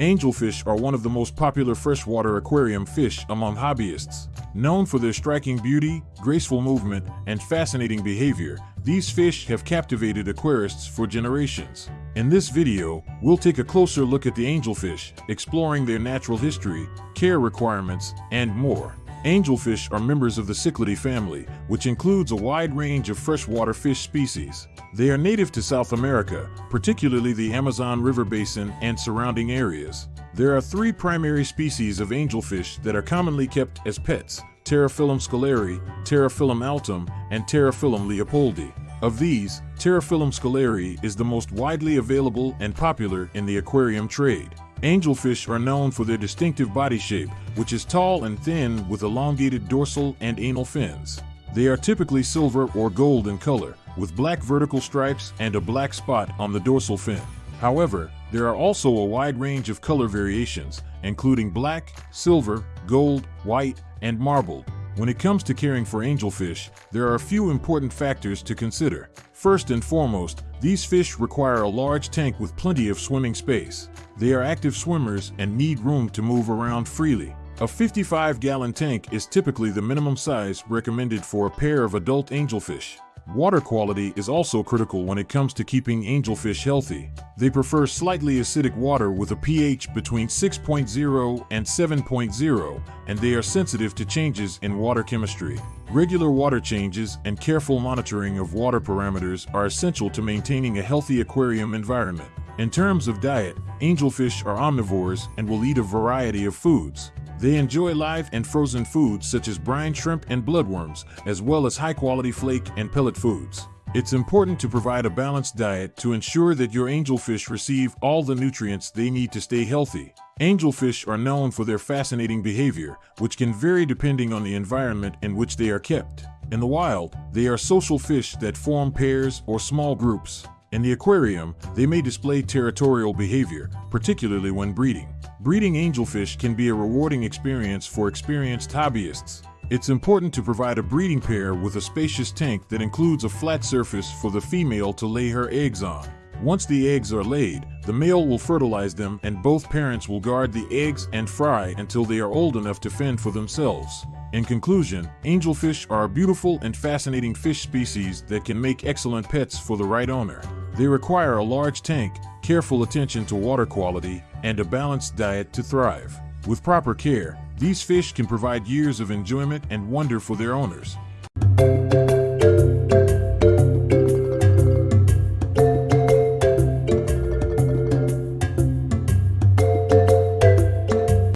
Angelfish are one of the most popular freshwater aquarium fish among hobbyists. Known for their striking beauty, graceful movement, and fascinating behavior, these fish have captivated aquarists for generations. In this video, we'll take a closer look at the angelfish, exploring their natural history, care requirements, and more. Angelfish are members of the Cichlidae family, which includes a wide range of freshwater fish species. They are native to South America, particularly the Amazon River Basin and surrounding areas. There are three primary species of angelfish that are commonly kept as pets, Pterophyllum scalare, Pterophyllum altum, and Pterophyllum leopoldi. Of these, Pterophyllum scalare is the most widely available and popular in the aquarium trade. Angelfish are known for their distinctive body shape, which is tall and thin with elongated dorsal and anal fins. They are typically silver or gold in color, with black vertical stripes and a black spot on the dorsal fin. However, there are also a wide range of color variations, including black, silver, gold, white, and marbled. When it comes to caring for angelfish, there are a few important factors to consider. First and foremost, these fish require a large tank with plenty of swimming space. They are active swimmers and need room to move around freely. A 55-gallon tank is typically the minimum size recommended for a pair of adult angelfish. Water quality is also critical when it comes to keeping angelfish healthy. They prefer slightly acidic water with a pH between 6.0 and 7.0, and they are sensitive to changes in water chemistry. Regular water changes and careful monitoring of water parameters are essential to maintaining a healthy aquarium environment. In terms of diet, angelfish are omnivores and will eat a variety of foods. They enjoy live and frozen foods such as brine shrimp and bloodworms, as well as high-quality flake and pellet foods. It's important to provide a balanced diet to ensure that your angelfish receive all the nutrients they need to stay healthy. Angelfish are known for their fascinating behavior, which can vary depending on the environment in which they are kept. In the wild, they are social fish that form pairs or small groups. In the aquarium, they may display territorial behavior, particularly when breeding. Breeding angelfish can be a rewarding experience for experienced hobbyists. It's important to provide a breeding pair with a spacious tank that includes a flat surface for the female to lay her eggs on. Once the eggs are laid, the male will fertilize them and both parents will guard the eggs and fry until they are old enough to fend for themselves. In conclusion, angelfish are a beautiful and fascinating fish species that can make excellent pets for the right owner. They require a large tank, careful attention to water quality, and a balanced diet to thrive. With proper care, these fish can provide years of enjoyment and wonder for their owners.